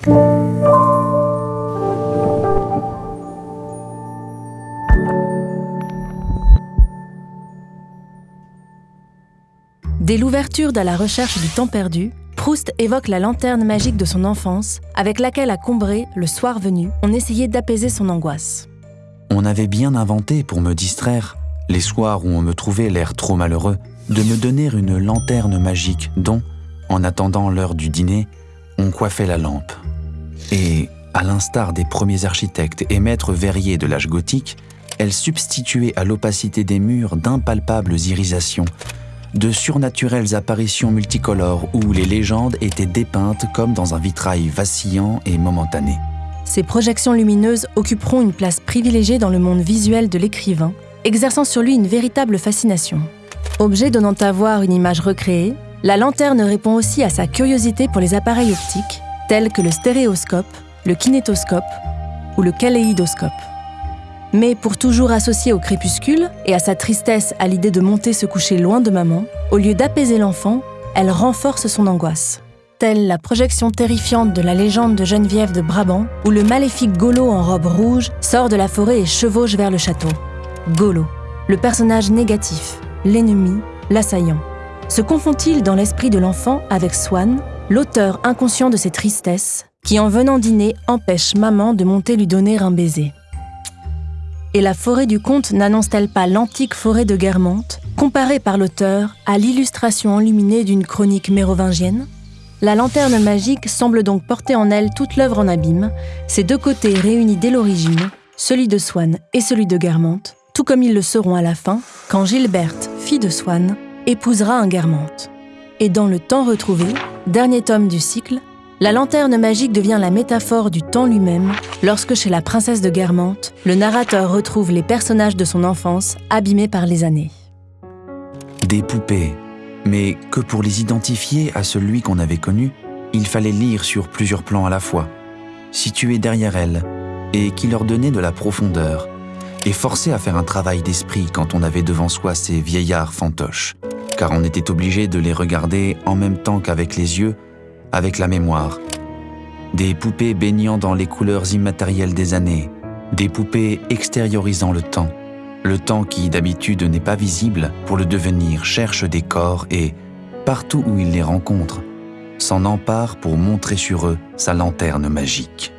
Dès l'ouverture de la recherche du temps perdu, Proust évoque la lanterne magique de son enfance, avec laquelle à Combray, le soir venu, on essayait d'apaiser son angoisse. On avait bien inventé pour me distraire, les soirs où on me trouvait l'air trop malheureux, de me donner une lanterne magique dont, en attendant l'heure du dîner, on coiffait la lampe. Et, à l'instar des premiers architectes et maîtres verriers de l'âge gothique, elle substituait à l'opacité des murs d'impalpables irisations, de surnaturelles apparitions multicolores où les légendes étaient dépeintes comme dans un vitrail vacillant et momentané. Ces projections lumineuses occuperont une place privilégiée dans le monde visuel de l'écrivain, exerçant sur lui une véritable fascination. Objet donnant à voir une image recréée, la lanterne répond aussi à sa curiosité pour les appareils optiques, tels que le stéréoscope, le kinétoscope ou le kaléidoscope. Mais pour toujours associé au crépuscule et à sa tristesse à l'idée de monter se coucher loin de maman, au lieu d'apaiser l'enfant, elle renforce son angoisse. Telle la projection terrifiante de la légende de Geneviève de Brabant, où le maléfique Golo en robe rouge sort de la forêt et chevauche vers le château. Golo, le personnage négatif, l'ennemi, l'assaillant. Se confond-il dans l'esprit de l'enfant avec Swan, l'auteur inconscient de ses tristesses, qui en venant dîner empêche maman de monter lui donner un baiser? Et la forêt du conte n'annonce-t-elle pas l'antique forêt de Guermantes, comparée par l'auteur à l'illustration enluminée d'une chronique mérovingienne? La lanterne magique semble donc porter en elle toute l'œuvre en abîme, ses deux côtés réunis dès l'origine, celui de Swann et celui de Guermantes, tout comme ils le seront à la fin, quand Gilberte, fille de Swann, épousera un Guermantes. Et dans le temps retrouvé, dernier tome du cycle, la lanterne magique devient la métaphore du temps lui-même lorsque chez la princesse de Guermantes, le narrateur retrouve les personnages de son enfance abîmés par les années. Des poupées, mais que pour les identifier à celui qu'on avait connu, il fallait lire sur plusieurs plans à la fois, situés derrière elles, et qui leur donnaient de la profondeur, et forcer à faire un travail d'esprit quand on avait devant soi ces vieillards fantoches, car on était obligé de les regarder en même temps qu'avec les yeux avec la mémoire. Des poupées baignant dans les couleurs immatérielles des années, des poupées extériorisant le temps, le temps qui d'habitude n'est pas visible pour le devenir cherche des corps et, partout où il les rencontre, s'en empare pour montrer sur eux sa lanterne magique.